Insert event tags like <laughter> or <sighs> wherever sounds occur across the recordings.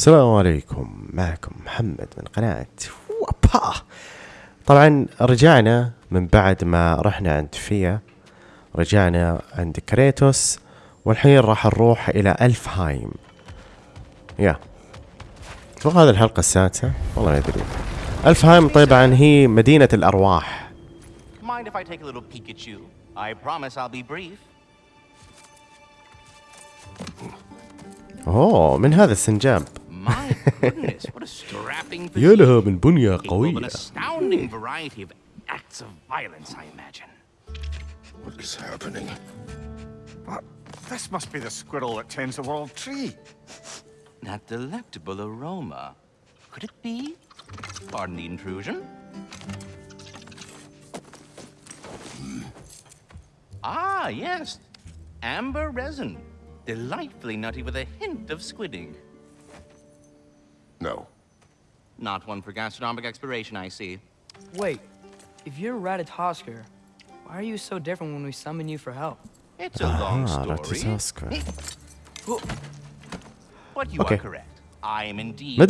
السلام عليكم معكم محمد من قناة وابا طبعا رجعنا من بعد ما رحنا عند فيا رجعنا عند كريتوس والحين راح نروح الى الفهايم يا اتوقع هذه الحلقة السادسة والله ما ادري الفهايم طبعا هي مدينة الارواح Mind if I take a little peek at you? I promise I'll be brief. اوه من هذا السنجاب My goodness, what a strapping <laughs> physique. An astounding variety of acts of violence, I imagine. What is happening? This must be the squirrel that tends the world tree. That delectable aroma. Could it be? Pardon the intrusion. Hmm. Ah, yes. Amber resin. Delightfully nutty with a hint of squidding. No. Not one for gastronomic exploration, I see. Wait, if you're Ratatoskr, why are you so different when we summon you for help? It's a ah, long story. <laughs> but you okay. are correct. I am indeed ما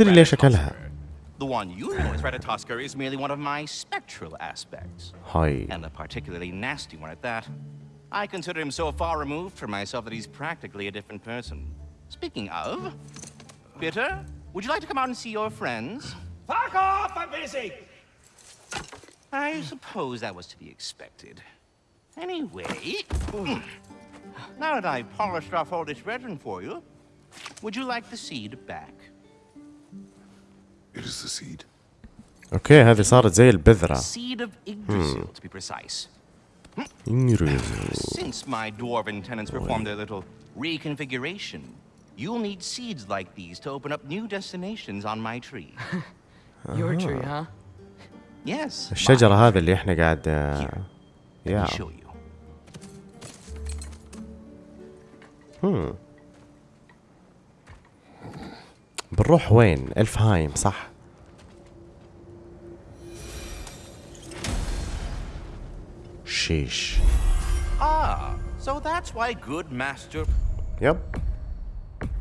The one you know as Ratatoskr is merely one of my spectral aspects. Hi. And a particularly nasty one at that. I consider him so far removed from myself that he's practically a different person. Speaking of, bitter, would you like to come out and see your friends? Fuck off! I'm busy! I suppose that was to be expected. Anyway, hmm. now that I've polished off all this resin for you, would you like the seed back? It is the seed. Okay, هذه صارت زي البذرة. Seed of hmm. Yggdrasil, to be precise. Yggdrasil. Since my dwarven tenants performed their little reconfiguration You'll need seeds like these to open up new destinations on my tree. <laughs> Your tree, ah. huh? Yes. الشجرة هذا اللي احنا قاعد yeah. show you. Hmm. بنروح وين؟ الفهايم صح. Sheesh. Ah, so that's why good master. Yep.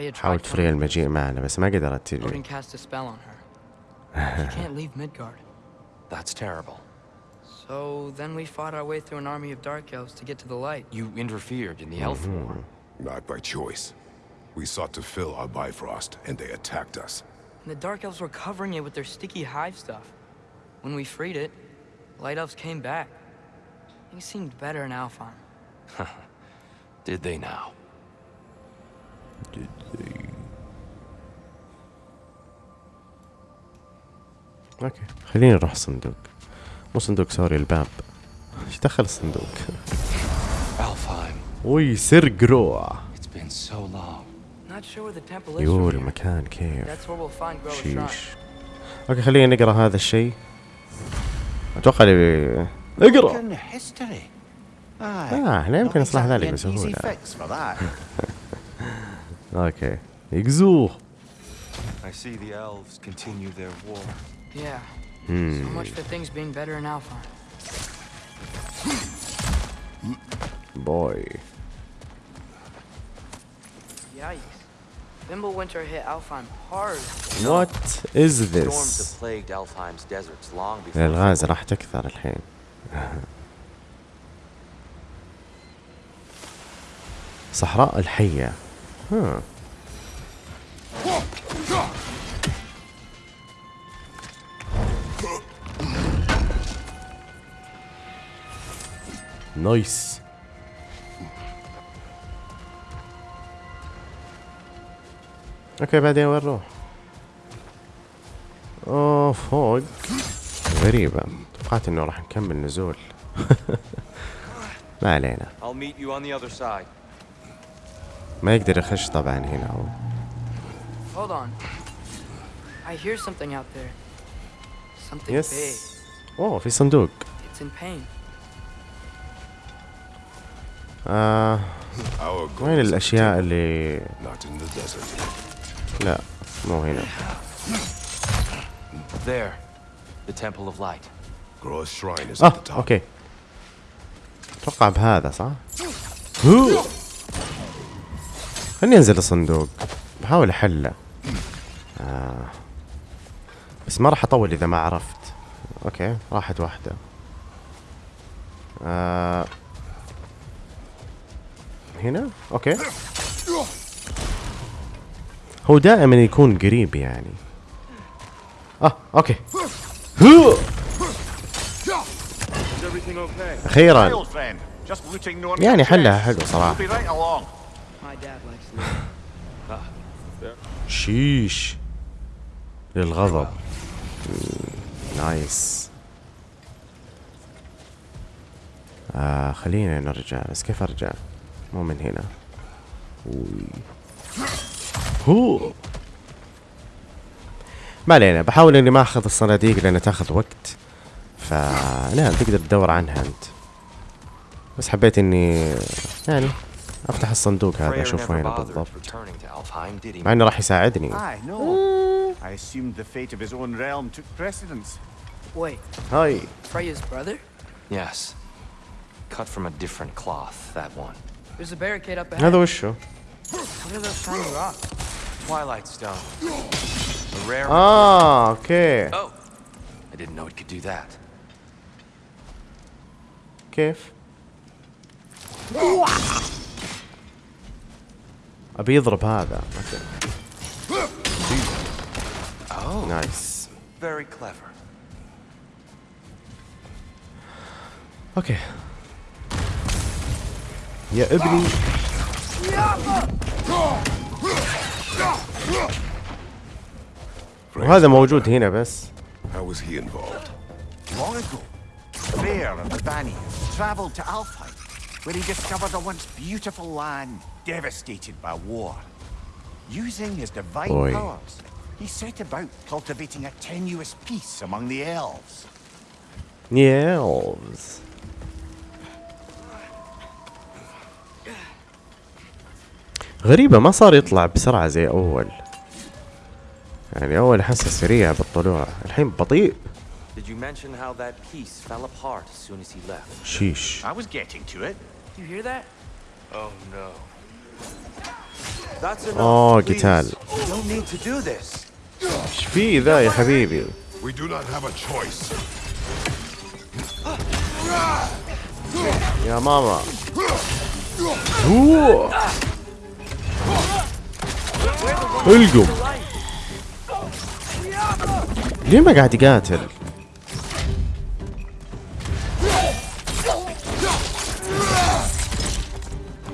حاولت تفرغ المجيء معنا بس ما قدرت تجي. That's terrible. So then we fought our way through an army of Dark Elves to get to the light. You interfered in the Elf mm -hmm. War. Not by choice. We sought to fill our Bifrost, and they attacked us. And the Dark Elves were covering it with their sticky hive stuff. When we freed it, Light Elves came back. Things seemed better in Alfheim. <laughs> Did they now? did they اوكي خليني اروح صندوق مو صندوق سوري الباب ايش دخل الصندوق؟ Where's Groa. yo المكان كيف شيش اوكي خلينا نقرا هذا الشيء اتوقع اللي اقرا اه احنا يمكن نصلح ذلك بسهوله <laughs> Okay. Exul. I see the elves continue their war. Yeah. Hmm. So much for things being better in Alfheim. Boy. Yikes. Fimbulwinter hit Alfheim hard. What is this? Storms have plagued Alfheim's deserts long before. الغاز راح تكثر الحين. <laughs> صحراء الحية Huh. Nice. اوكي بعدين وين نروح؟ اوه فوق غريبة توقعت انه راح نكمل نزول <laughs> ما علينا I'll meet you on the other side. ما يقدر يخش طبعا هنا هو Hold on. I hear something out there. Something yes. big. اوه في صندوق. It's in pain. آه وين الأشياء اللي Not in the desert. لا مو هنا. There. The temple of light. Groa's shrine is at the top. اوكي. اتوقع بهذا صح؟ خليني انزل الصندوق بحاول احله آه. بس ما راح اطول اذا ما عرفت اوكي راحت واحده آه. هنا اوكي هو دائما يكون قريب يعني اه اوكي هو. اخيرا يعني حلها حلو صراحه sheesh. للغضب نايس آه خلينا نرجع بس كيف ارجع مو من هنا هو ما علينا بحاول اني ما اخذ الصناديق لانها تاخذ وقت فنعم تقدر تدور عنها انت بس حبيت اني يعني افتح الصندوق هذا اشوف وين بالضبط مع انه راح يساعدني هاي Cut from a different cloth, that one. There's a barricade up ahead. هذا rocks. Twilight Stone. A rare Ah, okay. Oh. I didn't know it could do that. كيف؟ ابي يضرب هذا نايس اوكي يا ابني وهذا موجود هنا بس How was he involved? Long ago, Bear and the Banny traveled to Alfheim where he discovered a once beautiful land devastated by war. Using his divine Boy. powers, he set about cultivating a tenuous peace among the elves. The elves. غريبة ما صار يطلع بسرعة زي أول يعني أول حسه سريع بالطلوع الحين بطيء Did you mention how that peace fell apart as soon as he left? Sheesh. I was getting to it. You hear that? Oh no. That's enough. Oh, قتال. Don't need to do this. ايش في ذا يا حبيبي؟ We do not have a choice. يا ماما. هو. القم. ليه ما قاعد يقاتل؟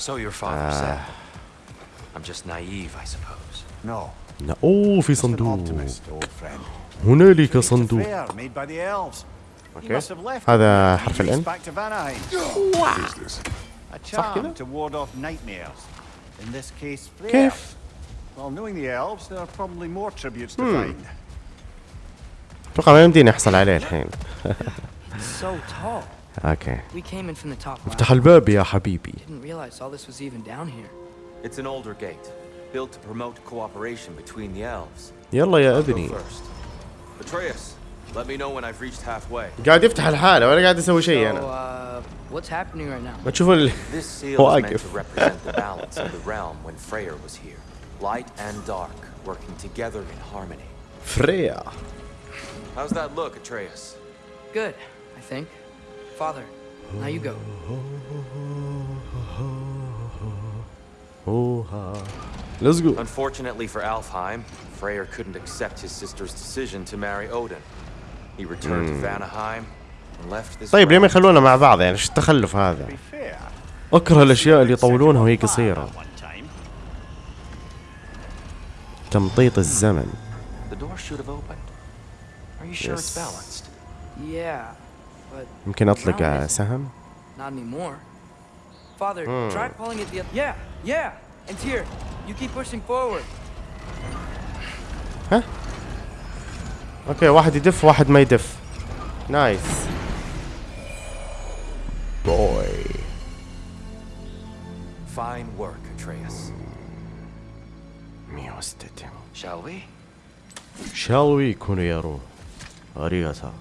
So your father said. I'm just naive, I suppose. No. لا oh في صندوق هنالك صندوق اوكي هذا حرف الان صح كيف Well, knowing the elves, there are probably more tributes to find. اتوقع ما يمديني احصل عليه الحين. so tall. Okay. We came in from the top. افتح الباب يا حبيبي. Didn't realize all this was even down here. It's an older gate, built to promote cooperation between the elves. يلا يا ابني. Atreus, let me know when I've reached halfway. قاعد يفتح الحالة ولا قاعد اسوي شيء انا. Uh, what's happening right now? ما تشوفوا ال... This seal is meant to represent the balance of the realm when Freyr was here. Light and dark working together in harmony. Freya. How's that look, Atreus? Good, I think. Father, now you go. Let's go. Unfortunately for Alfheim, Freyr couldn't accept his sister's decision to marry Odin. He returned to Vanaheim and left this طيب ليه ما يخلونا مع بعض يعني ايش التخلف هذا؟ اكره الاشياء اللي يطولونها وهي قصيره. تمطيط الزمن. The door should have opened. Are you sure it's balanced? Yeah. يمكن اطلق سهم Not anymore. Father, hmm. try pulling it the other. Yeah, yeah. And here, you keep pushing forward. ها؟ اوكي واحد يدف واحد ما يدف. Nice, Boy. Fine work, Atreus. Shall we? Shall we, Kuniyaro? Arigatou.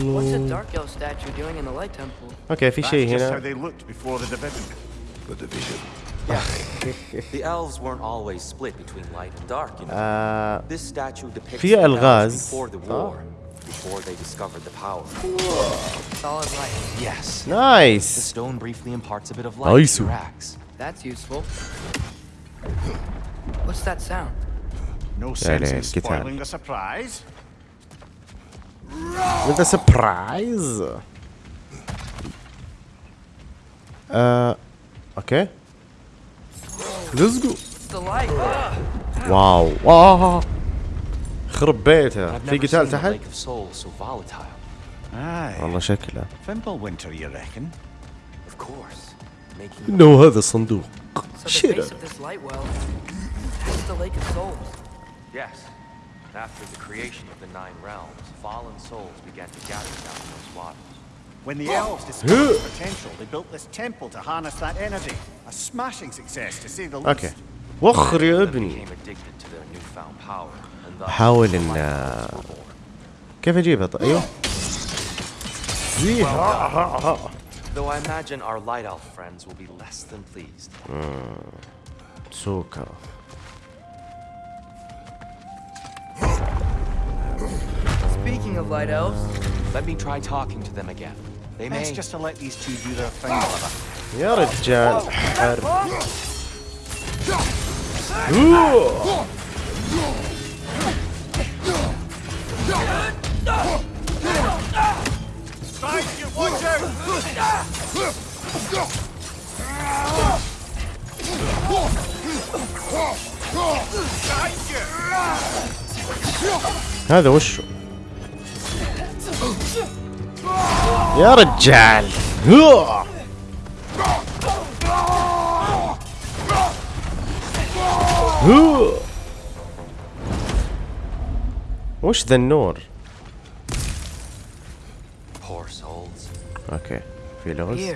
What's a Dark Elf statue doing in the Light Temple? Okay, fishy, you know. how they looked before the division. The division. في الغاز <laughs> uh, oh. before they discovered the power. Solid light. Yes. Nice. The stone briefly imparts a bit of light nice. to racks. That's useful. What's that sound? No sense in spoiling the surprise. With a surprise. Uh, okay. Let's go. Wow. Wow. خرب بيته في قتال تحت والله شكله انه هذا صندوق شيرر After the creation of the Nine Realms, fallen souls began to gather down those waters. When the elves discovered the potential, they built this temple to harness that energy. A smashing success, to say the least. Okay. وخر ابني حاول ان كيف اجيبها ايوه Though I imagine our light friends will be less than pleased. سوكا Speaking of light elves... Let me try talking to them again. They may... just to let these two do their thing, brother. You're a giant. Watch out! هذا وشو يا رجال وش ذا النور؟ اوكي في لغز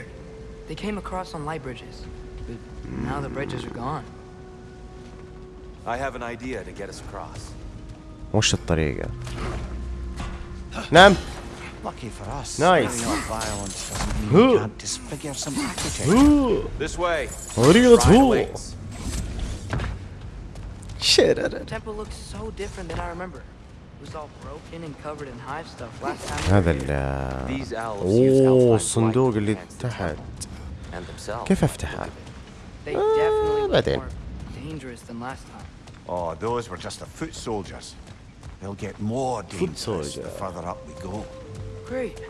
They came across on light bridges. But now the bridges are gone. I have an idea to get us across. وش الطريقة؟ نعم نايس طريقة هو هذا ال اوه الصندوق اللي تحت كيف افتحه؟ آه بعدين Oh, those were just the foot soldiers. They'll get more dangerous the further up we go. Great.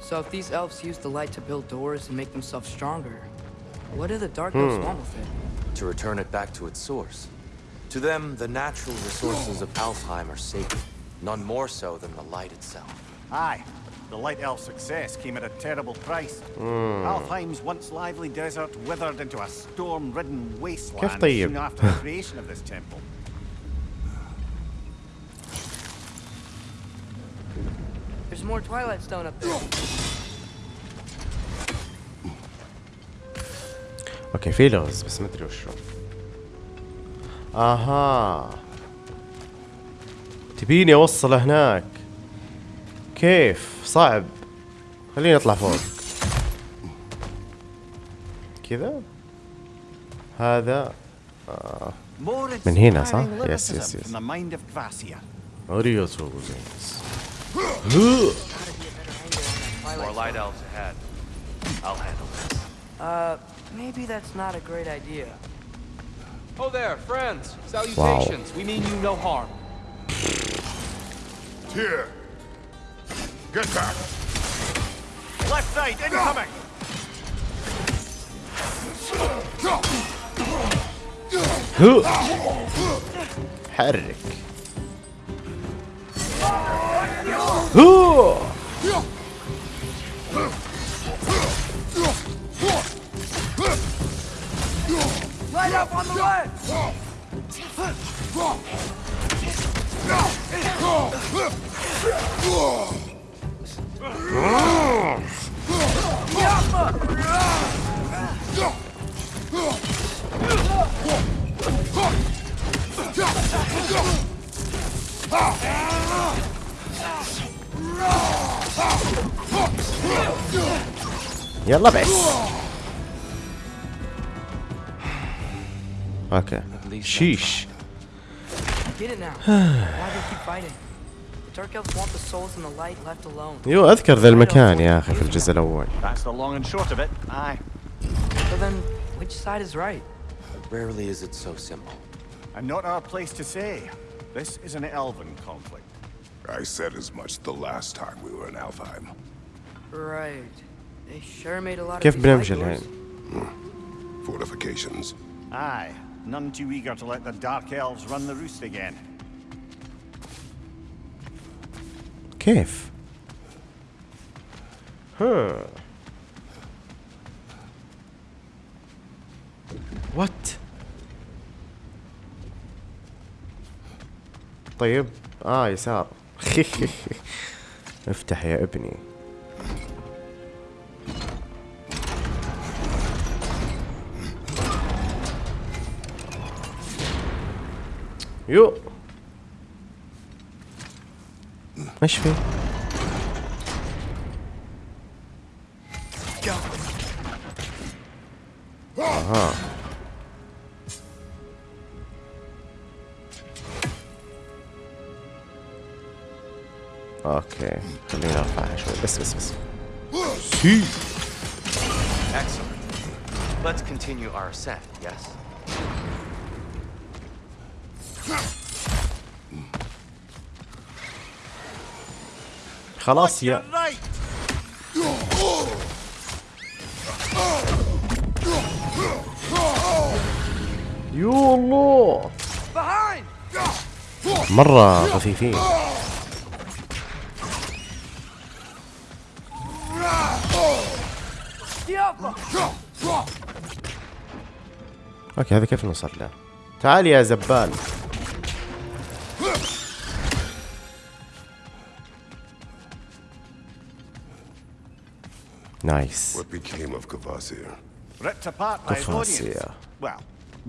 So if these elves use the light to build doors and make themselves stronger, what do the Dark Elves hmm. want with it? To return it back to its source. To them, the natural resources of Alfheim are sacred, none more so than the light itself. Aye. The Light Elf's success came at a terrible price. Mm. Alfheim's once lively desert withered into a storm-ridden wasteland soon after the creation of this temple. There's more Twilight Stone up there. اوكي في لغز بس ما ادري وشو اها تبيني اوصل هناك كيف صعب خليني اطلع فوق كذا هذا آه. من هنا صح يس يس يس اوريوس More light elves ahead. I'll handle this. Uh, maybe that's not a great idea. Oh there, friends. Salutations. Wow. We mean you no harm. Here. Get back. Left side, incoming. Headache. 후! Ah! يلا بس اوكي شيش yo اذكر ذا المكان يا اخي في الجزء الاول Rarely is it so simple. And not our place to say. This is an elven conflict. I said as much the last time we were in Alfheim. Right. They sure made a lot of بنمشي Fortifications. Aye. None too eager to let the Dark Elves run the roost again. كيف؟ ها What? طيب اه يسار <laughs> افتح يا ابني يو ايش في آه. Okay, coming out flash. Yes, yes, yes. See. Excellent. Let's continue our set. Yes. خلاص يا يو الله مرة خفيفين اوكي هذا كيف نوصل له تعال يا زبال Nice. What became of Kavasir? Ripped apart by his audience. Well,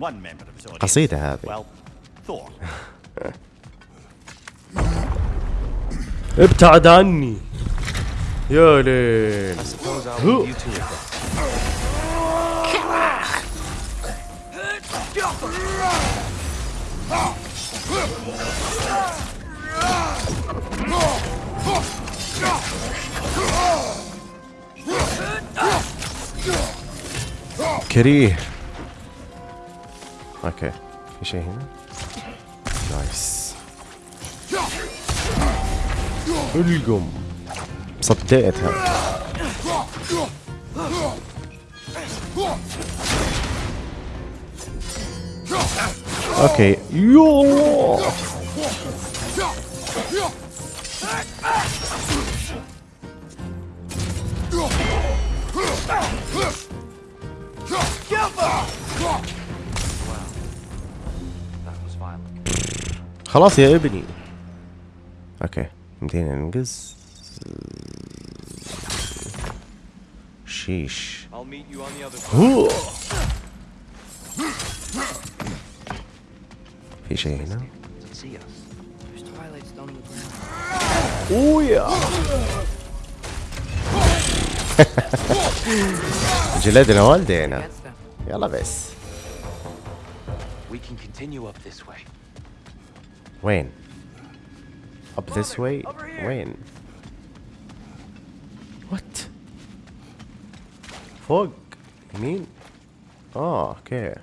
one member of his audience. قصيدة هذه. Well, Thor. ابتعد عني. يا ليل. كريه اوكي في شيء هنا نايس القم صديتها Okay. Yo! خلاص يا ابني اوكي متين انقز شيش you on the Oh yeah. We can continue up this way. Wayne. Up this way? Wayne. What? You mean, oh, okay.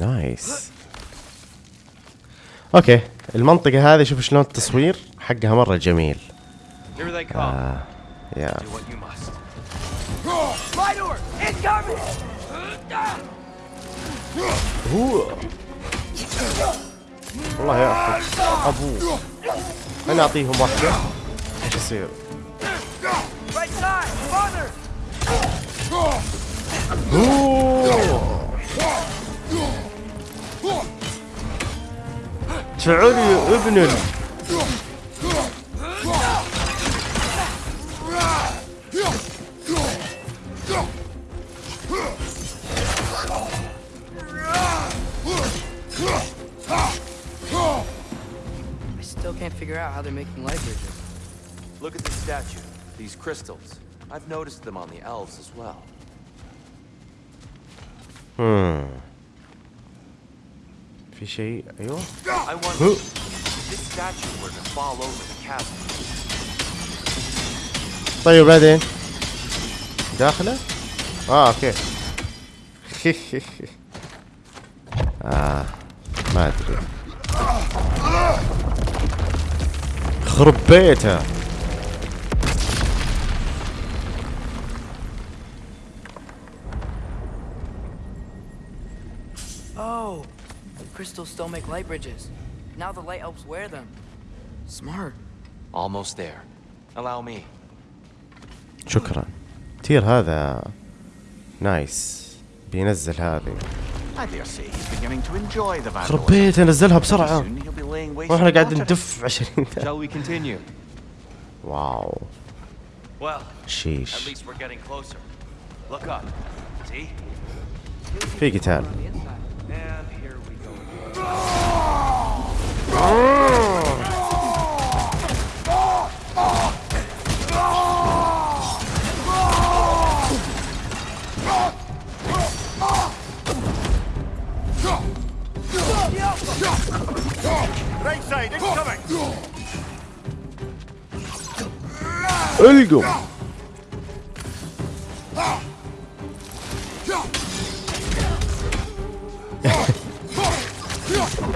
نايس اوكي المنطقة هذه شوف شلون التصوير حقها مرة جميل آه. يا والله يا اخي ابوه انا اعطيهم واحدة ايش يصير؟ اوه I still can't figure out how they're making light bridges. Look at the statue, these crystals. I've noticed them on the elves as well. Hmm. officie. Joh. Zijn je ready? Dagelen? Ah, oké. Okay. <laughs> ah, maar terug. Groepeert hem. crystals still make light bridges. Now the light helps wear them. Smart. Almost there. Allow me. شكرا. تير هذا نايس. بينزل هذه. خرب بيت انزلها بسرعة واحنا قاعد ندف 20 ثانية واو شيش في قتال Öldüm. <laughs> Stop!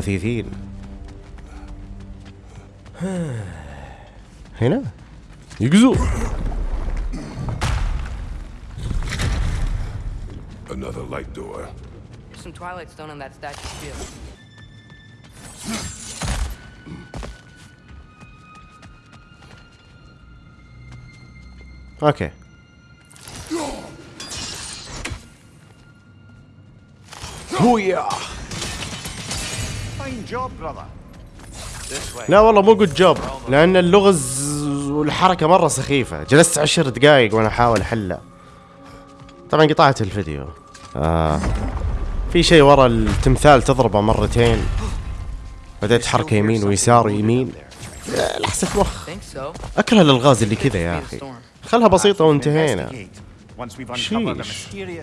recibir. Y nada. Another light door. There's some twilight stone on that statue too. Okay. Booyah! لا والله مو جود جوب لان اللغز والحركه مره سخيفه جلست عشر دقائق وانا احاول احلها طبعا قطعت الفيديو آه. في شيء ورا التمثال تضربه مرتين بدأت حركة يمين ويسار ويمين لحسة مخ أكره الألغاز اللي كذا يا أخي خلها بسيطة وانتهينا شيش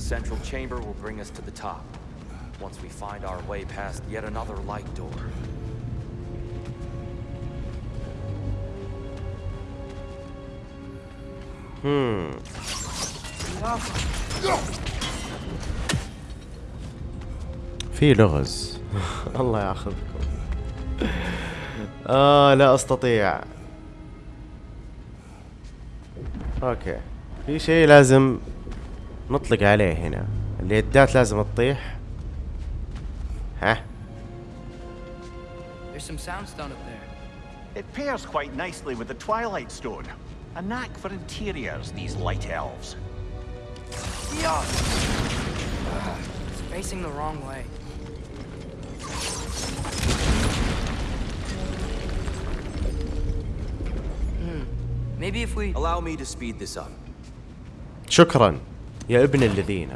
The central chamber will bring us to the top, once we find our way past yet another light door. Hmm. في لغز الله ياخذكم آه لا استطيع اوكي في شيء لازم نطلق عليه هنا اليدات لازم تطيح ها There's some soundstone up there. It pairs quite nicely with the Twilight Stone. A knack for interiors, these light elves. Yeah. It's facing the wrong way. Hmm. Maybe if we allow me to speed this up. شكرا يا ابن الذين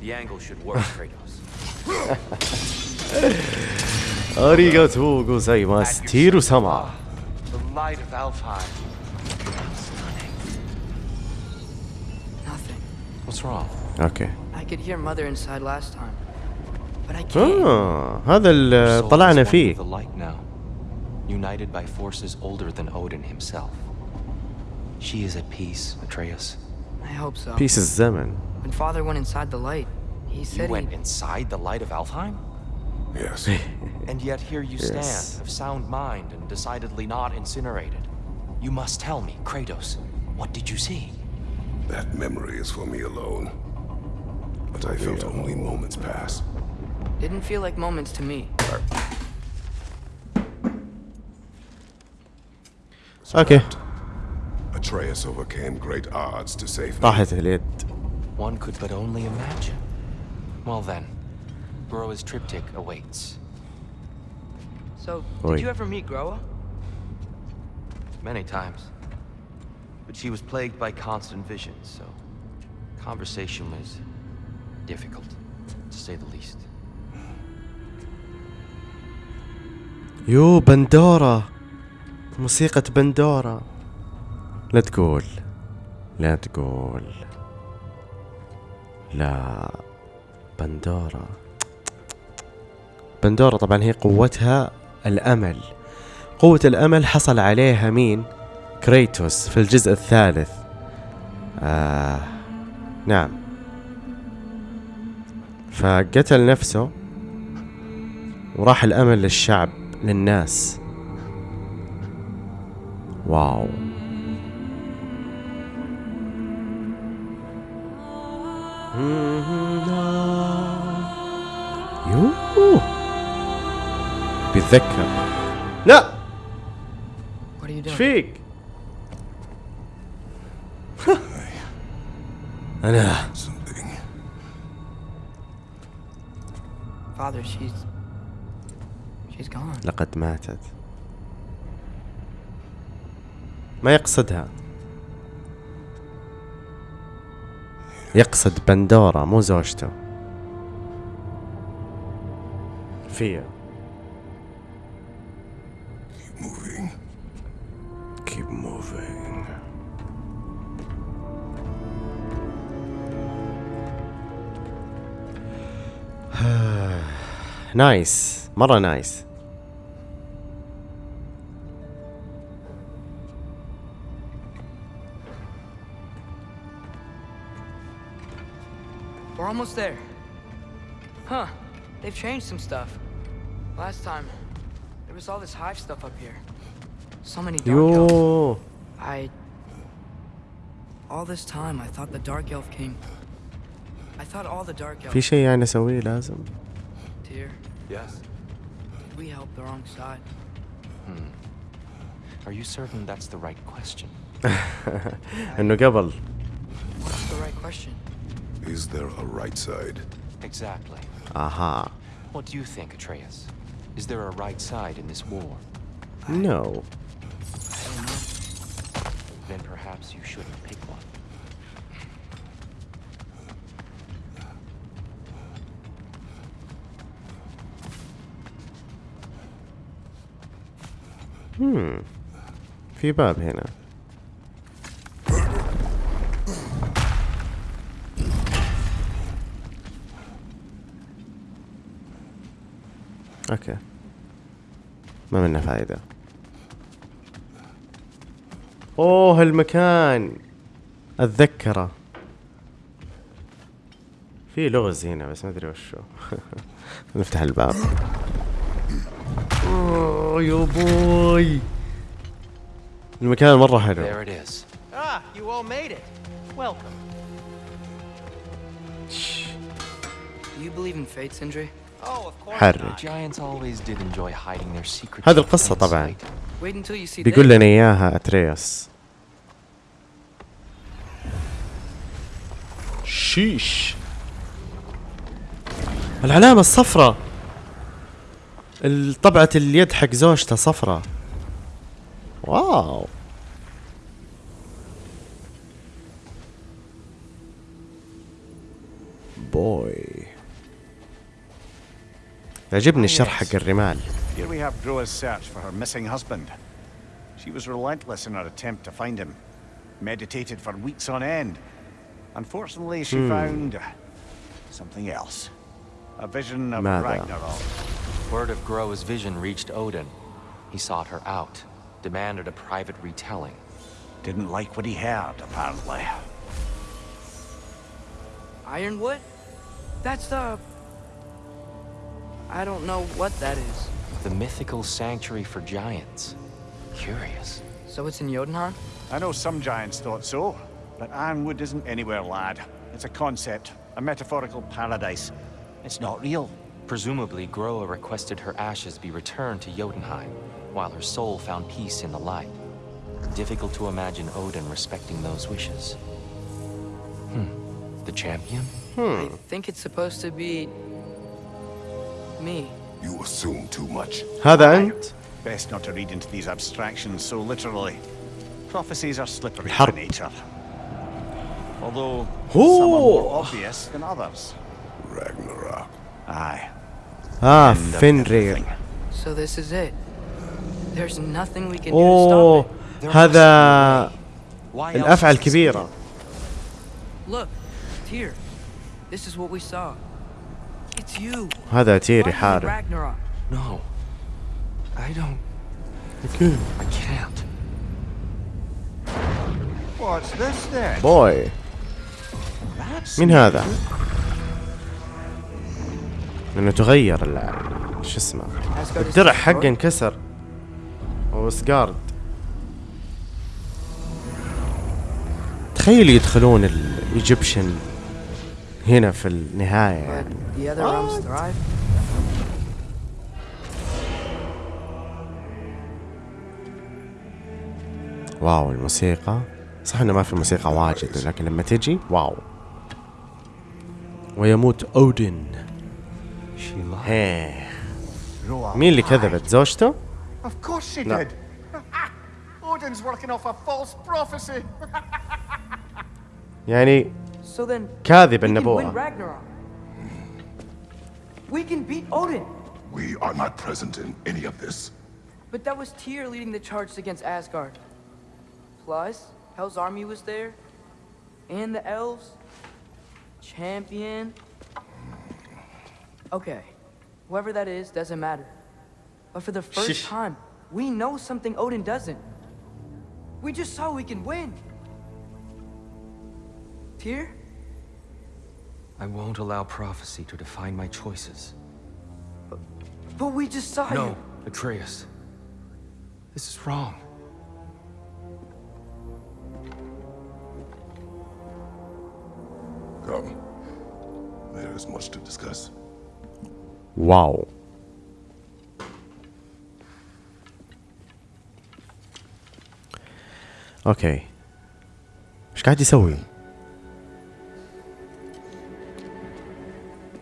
اريغاتو angle should work, Kratos. هذا طلعنا فيه. united by forces older than Odin himself. She is at peace, Atreus. I hope so. Pieces Zeman. When father went inside the light, he said You went he... inside the light of Alfheim? Yes. <laughs> and yet here you stand, of sound mind and decidedly not incinerated. You must tell me, Kratos, what did you see? That memory is for me alone. But I felt yeah. only moments pass. Didn't feel like moments to me. Okay. Atreus overcame great odds to save me. One could but only imagine. Well then, Groa's triptych awaits. So, did you ever meet Groa? Many times. But she was plagued by constant visions, so... Conversation was... difficult, to say the least. Yo, bandora, موسيقى bandora. لا تقول لا تقول لا بندورة بندورة طبعا هي قوتها الأمل قوة الأمل حصل عليها مين؟ كريتوس في الجزء الثالث آه نعم فقتل نفسه وراح الأمل للشعب للناس واو يوه بيتذكر لا ايش فيك؟ انا Father, she's she's gone. لقد ماتت. ما يقصدها. يقصد بندورة مو زوجته فيا نايس <sighs> مرة نايس there. Huh. They've changed some stuff. Last time, there was all this hive stuff up here. So many dark Yo. elves. I... All this time, I thought the dark elf came. I thought all the dark elf... and شيء يعني doesn't. Dear. Yes. Did we help the wrong side. Hmm. Are you certain that's the right question? إنه <laughs> قبل. What's the right question? Is there a right side? Exactly. Aha. Uh -huh. What do you think, Atreus? Is there a right side in this war? No. Then perhaps you shouldn't pick one. Hmm. Wie war Penner? اوكي ما منه فايدة اوه المكان اتذكره في لغز هنا بس ما ادري وشو <laughs> نفتح الباب اوه يا بوي المكان مرة حلو ah, Do you believe in fate, Sindri? حرك هذه القصة طبعا بيقول لنا إياها أترياس شيش العلامة الصفراء طبعة اليد حق زوجته صفراء واو بوي يعجبني الشرح oh, حق الرمال. Here we have Groa's search for her missing husband. She was relentless in her attempt to find him. Meditated for weeks on end. Unfortunately, she hmm. found something else. A vision of ماذا? Ragnarok. Word of Groa's vision reached Odin. He sought her out, demanded a private retelling. Didn't like what he heard, apparently. Ironwood? That's the I don't know what that is. The mythical sanctuary for giants. Curious. So it's in Jotunheim? I know some giants thought so, but Ironwood isn't anywhere, lad. It's a concept, a metaphorical paradise. It's not real. Presumably, Groa requested her ashes be returned to Jotunheim, while her soul found peace in the light. Difficult to imagine Odin respecting those wishes. Hmm. The champion? Hmm. I think it's supposed to be me. You assume too much. How then? Best not to read into these abstractions so literally. Prophecies are slippery by nature. Although Ooh. some are more obvious than others. Ragnarok. Aye. Ah, Fenrir. So this is it. There's nothing we can do to oh, stop it. هذا الأفعى الكبيرة. Look, here. This is what we saw. هذا تيري يحارب. بوي Boy. من هذا؟ لأنه تغير ال شو اسمه الدرع حقه انكسر سكارد تخيل يدخلون ال Egyptian هنا في النهاية يعني wow الموسيقى صح انه ما في موسيقى واجد لكن لما تجي wow. ويموت اودن هيه مين اللي كذبت زوجته؟ لا. يعني So then كاذب النبوة. We can beat Odin. We are not present in any of this. But that was Tyr leading the charge against Asgard. Plus, Hell's army was there. And the elves. Champion. Okay. Whoever that is, doesn't matter. But for the first Sheesh. time, we know something Odin doesn't. We just saw we can win. Tyr, I won't allow prophecy to define my choices. But, but we decided... No, Atreus. This is wrong. Come. There is much to discuss. Wow. Okay. Acho que a disso é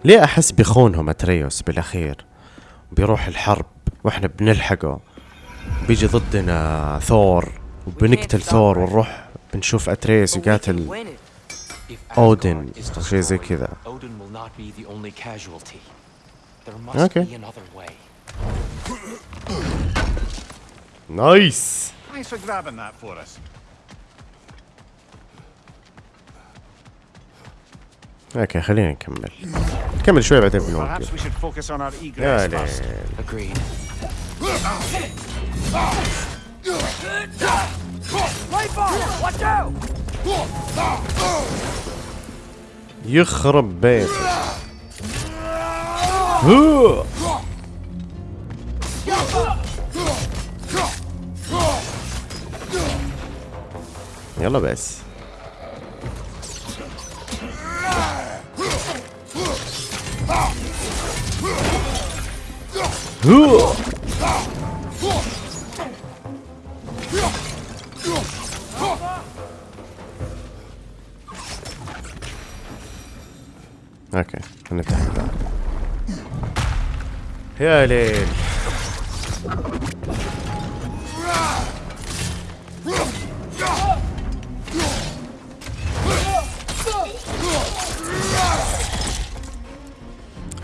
ليه أحس بخونهم أتريوس بالأخير بيروح الحرب وإحنا بنلحقه بيجي ضدنا ثور وبنقتل ثور ونروح بنشوف أتريوس يقاتل أودن شيء زي كذا اوكي نايس Thanks for grabbing that for us. اوكي خلينا نكمل نكمل شوي بعدين بنوقف يا ليل يخرب بيت يلا بس اوكي نفتح الباب يا ليل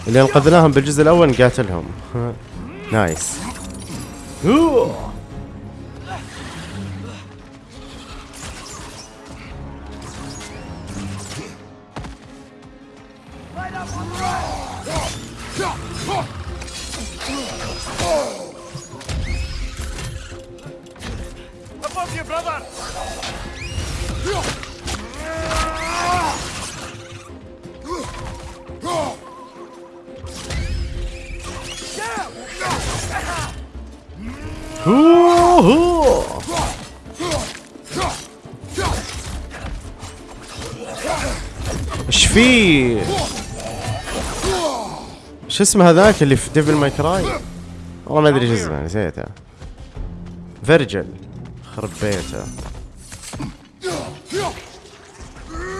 اللي انقذناهم بالجزء الاول نقاتلهم Nice. Ooh. في شو اسمه هذاك اللي في Devil May Cry؟ والله ما ادري شو اسمه نسيته Vergil خرب بيته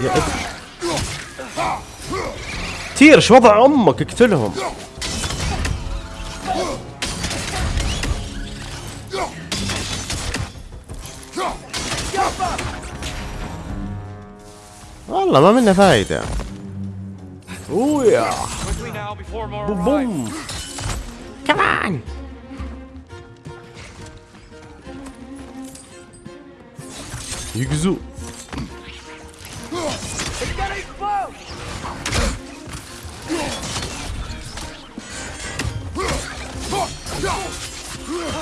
يا ابن تير شو وضع امك اقتلهم والله ما منه فايده Oh yeah. boom, boom. Come on. You can do.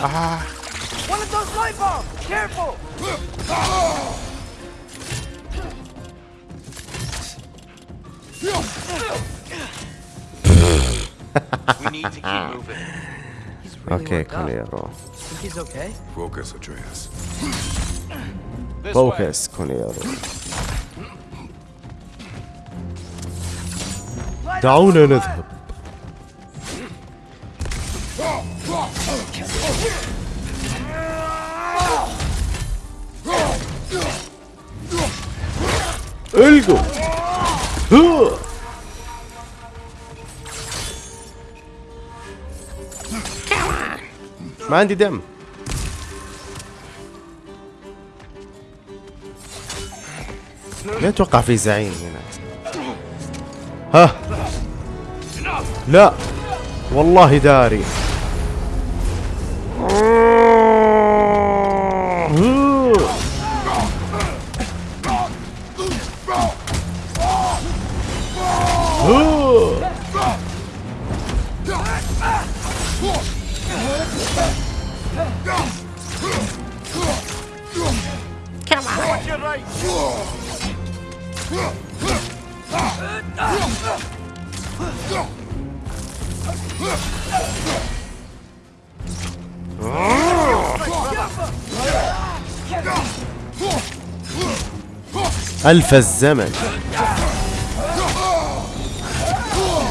Ah. One of those light bombs. Careful. we need to keep moving. Really okay, Cornero. he's okay? Focus, Atreus. Focus, Cornero. Down in his Öl go. Huh. ما عندي دم لا اتوقع في زعيم هنا ها لا والله داري خلف الزمن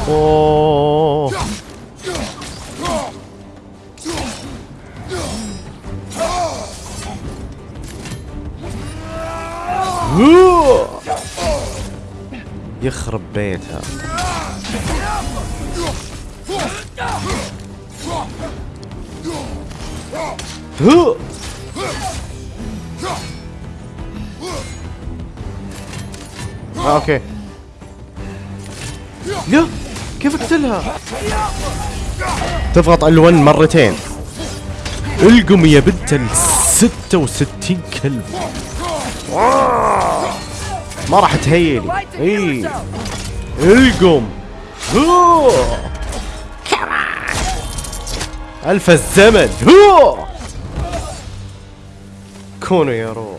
أوه. يخرب بيتها هو آه اوكي يا كيف اقتلها تضغط ال1 مرتين القم يا بنت ال 66 كلب ما راح تهيلي اي القم الف الزمن كونوا يا روح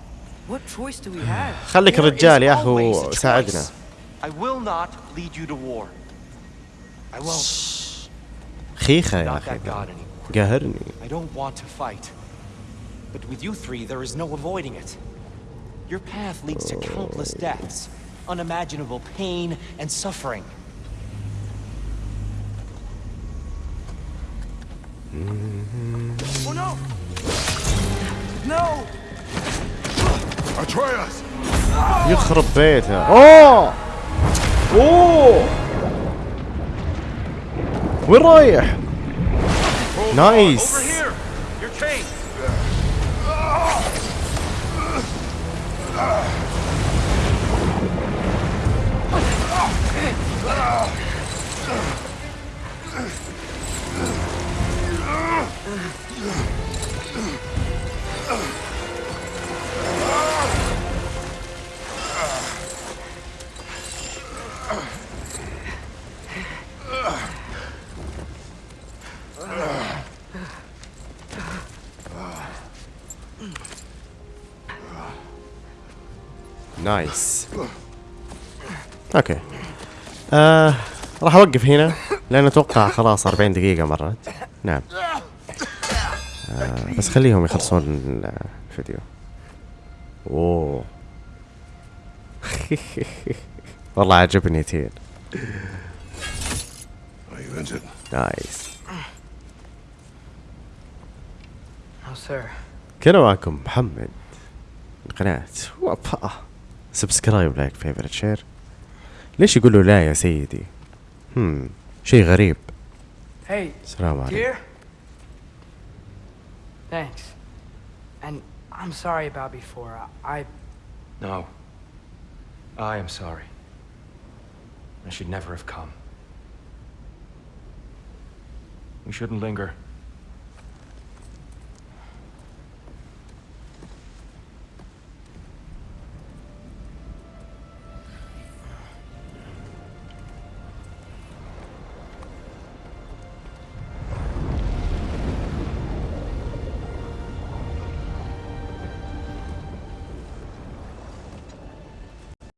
What choice do we have? خليك الرجال يا اخو ساعدنا خيخة يا أخي قهرني I don't want to fight but with you three there is no avoiding it your path leads to countless deaths unimaginable pain and suffering Oh no! No! يخرب بيته اوه اوه وين رايح؟ نايس Ugh. نايس اوكي آه راح اوقف هنا لان اتوقع خلاص 40 دقيقة مرت نعم آه بس خليهم يخلصون الفيديو اوه <laughs> والله عجبني تين oh, نايس كان معكم محمد من قناة وابا سبسكرايب لايك فيفرت شير ليش يقول لا يا سيدي هم شيء غريب hey السلام عليكم thanks and I'm sorry about before I no I am sorry I should never have come we shouldn't linger